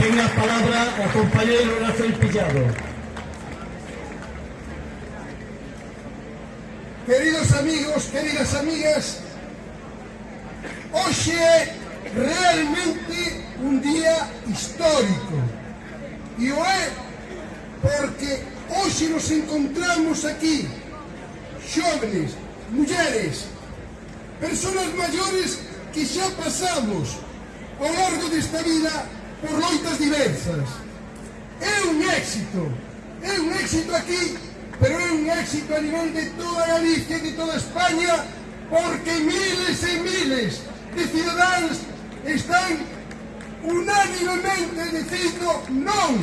Ten a palabra o compañeiro Rafael Pillado. Queridos amigos, queridas amigas, hoxe é realmente un día histórico. E o é porque hoxe nos encontramos aquí, xóvenes, mulleres, personas maiores que xa pasamos ao largo desta vida por loitas diversas. É un éxito, é un éxito aquí, pero é un éxito a nivel de toda Galicia e de toda España, porque miles e miles de cidadáns están unánimemente dicindo non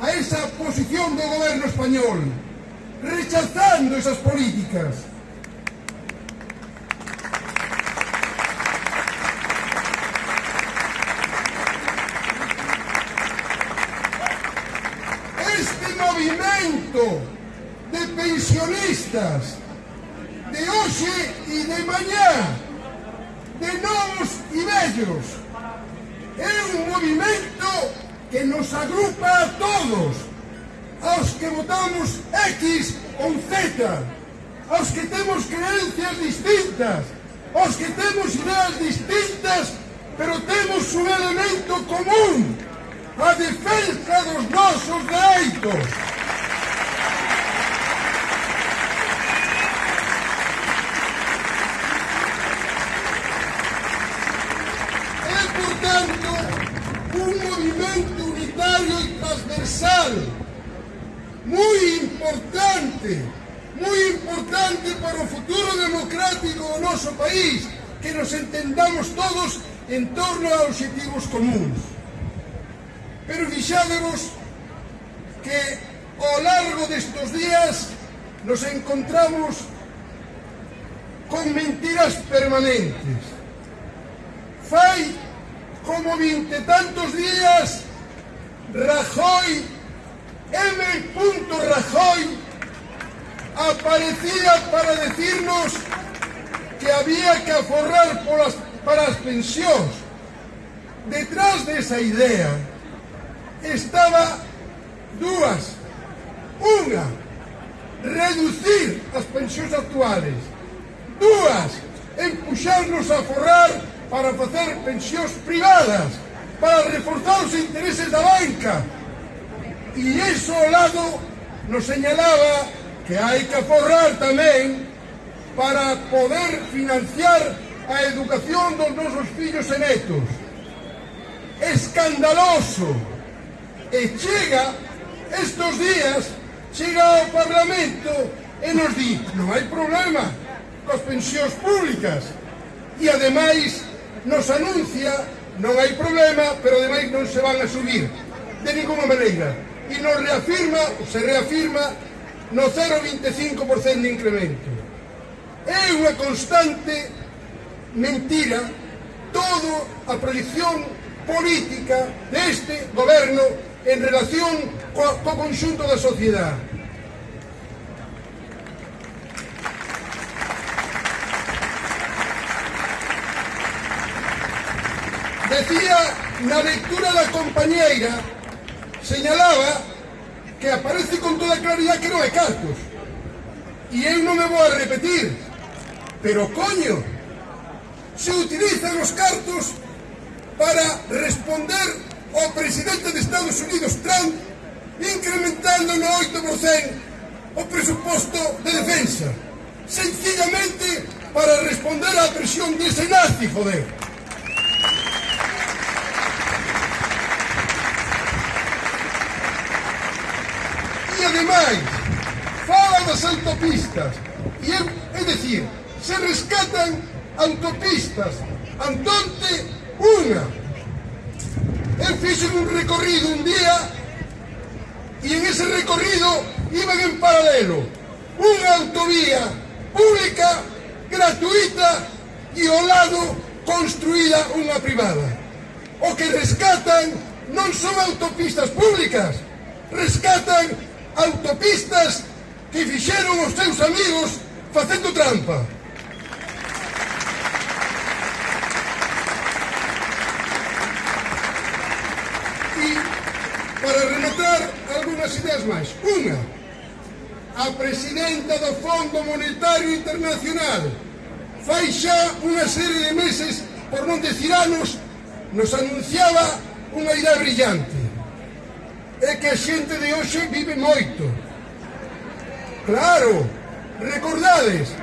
a esa posición do goberno español, rechazando esas políticas. movimento de pensionistas de hoxe e de mañá de novos e vellos é un movimento que nos agrupa a todos aos que votamos X ou Z aos que temos creencias distintas aos que temos ideas distintas pero temos un elemento común a defensa dos nosos dereitos Un movimento unitario e transversal moi importante, moi importante para o futuro democrático do noso país, que nos entendamos todos en torno a objetivos comuns. Pero fixádevos que ao largo destos días nos encontramos con mentiras permanentes. Fai como vinte tantos días, Rajoy, M. Rajoy, aparecía para decirnos que había que aforrar por las, para as pensións. Detrás desa idea estaba dúas. Unha, reducir as pensións actuales. Dúas, empuxarnos a forrar para facer pensións privadas, para reforzar os intereses da banca. E iso ao lado nos señalaba que hai que aforrar tamén para poder financiar a educación dos nosos fillos e netos. Escandaloso! E chega estos días chega ao Parlamento e nos di non hai problema cos pensións públicas e ademais nos anuncia non hai problema, pero ademais non se van a subir. De ninguna maneira. E nos reafirma, se reafirma no 0,25% de incremento. É unha constante mentira todo a proyección política deste goberno en relación co, co conxunto da sociedade. Decía, na lectura da compañeira, señalaba que aparece con toda claridad que non é cartos. E eu non me vou a repetir, pero coño, se utilizan os cartos para responder ao presidente de Estados Unidos Trump incrementando no 8% o presuposto de defensa sencillamente para responder á presión dese nazi, joder van, fala das autopistas, e é, é decir, se rescatan autopistas, Antonte, unha. Eu fixen un recorrido un día e en ese recorrido iban en paralelo unha autovía pública, gratuita e ao lado construída unha privada. O que rescatan non son autopistas públicas, rescatan autopistas que fixeron os seus amigos facendo trampa. E para rematar algunhas ideas máis. Unha, a presidenta do Fondo Monetario Internacional fai xa unha serie de meses, por non decir anos, nos anunciaba unha idea brillante é que a xente de hoxe vive moito. Claro, recordades,